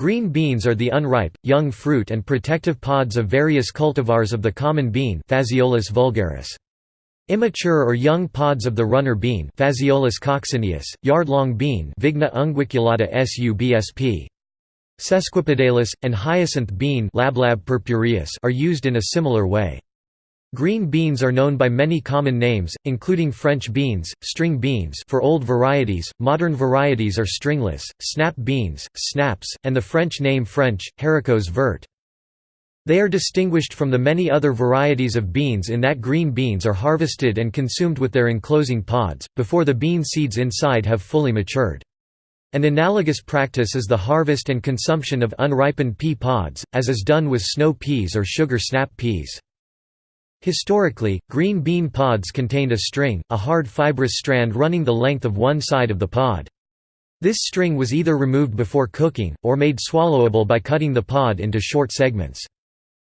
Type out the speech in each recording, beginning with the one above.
Green beans are the unripe, young fruit and protective pods of various cultivars of the common bean Phaseolus vulgaris. Immature or young pods of the runner bean Phaseolus coccineus, yard-long bean Vigna unguiculata subsp. Sesquipedalis, and hyacinth bean Lablab purpureus are used in a similar way. Green beans are known by many common names, including French beans, string beans for old varieties, modern varieties are stringless, snap beans, snaps, and the French name French, haricots vert. They are distinguished from the many other varieties of beans in that green beans are harvested and consumed with their enclosing pods, before the bean seeds inside have fully matured. An analogous practice is the harvest and consumption of unripened pea pods, as is done with snow peas or sugar snap peas. Historically, green bean pods contained a string, a hard fibrous strand running the length of one side of the pod. This string was either removed before cooking, or made swallowable by cutting the pod into short segments.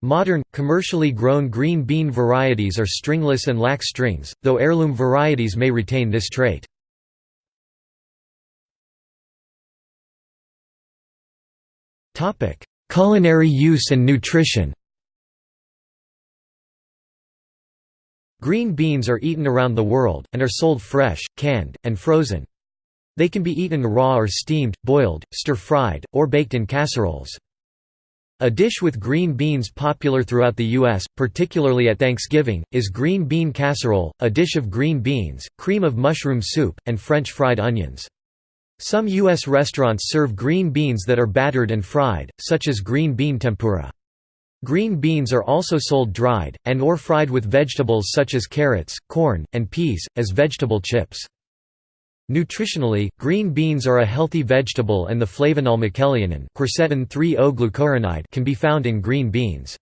Modern, commercially grown green bean varieties are stringless and lack strings, though heirloom varieties may retain this trait. Culinary use and nutrition Green beans are eaten around the world, and are sold fresh, canned, and frozen. They can be eaten raw or steamed, boiled, stir-fried, or baked in casseroles. A dish with green beans popular throughout the U.S., particularly at Thanksgiving, is green bean casserole, a dish of green beans, cream of mushroom soup, and French fried onions. Some U.S. restaurants serve green beans that are battered and fried, such as green bean tempura. Green beans are also sold dried, and or fried with vegetables such as carrots, corn, and peas, as vegetable chips. Nutritionally, green beans are a healthy vegetable and the flavonol miquelianin quercetin 3-O-glucuronide can be found in green beans.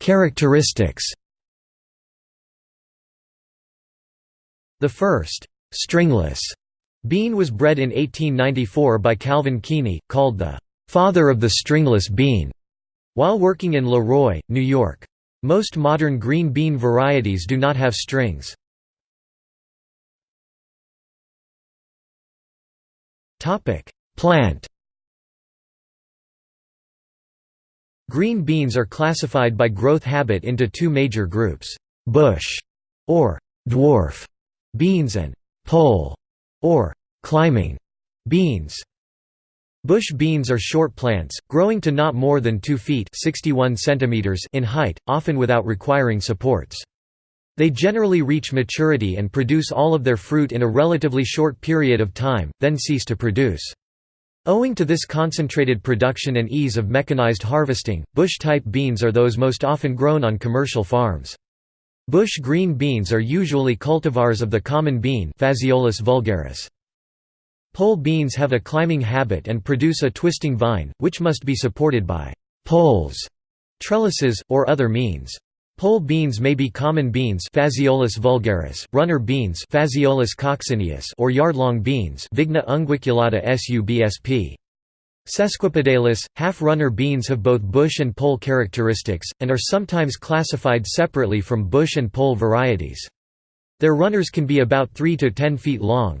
Characteristics The first, stringless Bean was bred in 1894 by Calvin Keeney, called the "'father of the stringless bean' while working in Le Roy, New York. Most modern green bean varieties do not have strings. Plant Green beans are classified by growth habit into two major groups, bush or dwarf beans and pole or climbing beans. Bush beans are short plants, growing to not more than 2 feet 61 centimeters in height, often without requiring supports. They generally reach maturity and produce all of their fruit in a relatively short period of time, then cease to produce. Owing to this concentrated production and ease of mechanized harvesting, bush-type beans are those most often grown on commercial farms. Bush green beans are usually cultivars of the common bean Phaseolus vulgaris. Pole beans have a climbing habit and produce a twisting vine, which must be supported by poles, trellises, or other means. Pole beans may be common beans Phaseolus vulgaris, runner beans Phaseolus coccineus or yard-long beans Vigna unguiculata subsp. Sesquipedalis, half-runner beans have both bush and pole characteristics, and are sometimes classified separately from bush and pole varieties. Their runners can be about 3 to 10 feet long.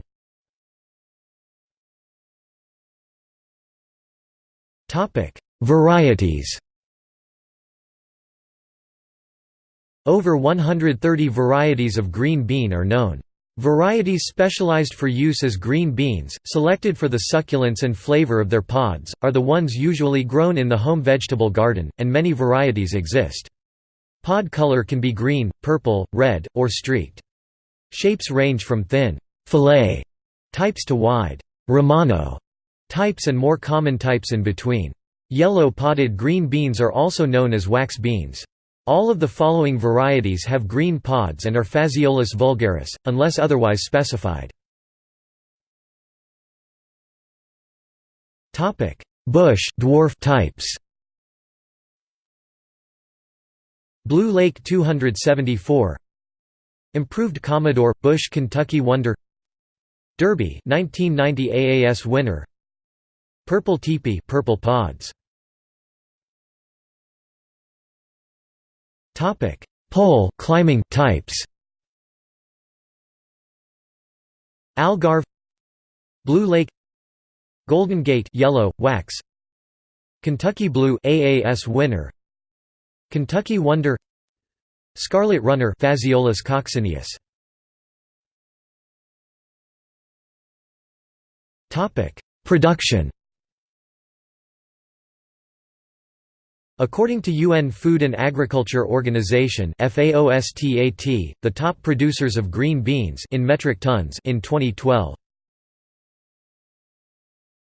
Varieties Over 130 varieties of green bean are known. Varieties specialized for use as green beans, selected for the succulence and flavor of their pods, are the ones usually grown in the home vegetable garden, and many varieties exist. Pod color can be green, purple, red, or streaked. Shapes range from thin, fillet types to wide, romano types and more common types in between. Yellow potted green beans are also known as wax beans. All of the following varieties have green pods and are Phaseolus vulgaris, unless otherwise specified. Bush dwarf types. Blue Lake 274 Improved Commodore – Bush Kentucky Wonder. Derby 1990 AAS winner. Purple teepee purple pods Topic: Pole climbing types. Algarve. Blue Lake. Golden Gate yellow, wax. Kentucky Blue AAS winner. Kentucky Wonder. Scarlet Runner Phaseolus coccineus Topic. Production According to UN Food and Agriculture Organization (FAOSTAT), the top producers of green beans in metric tons in 2012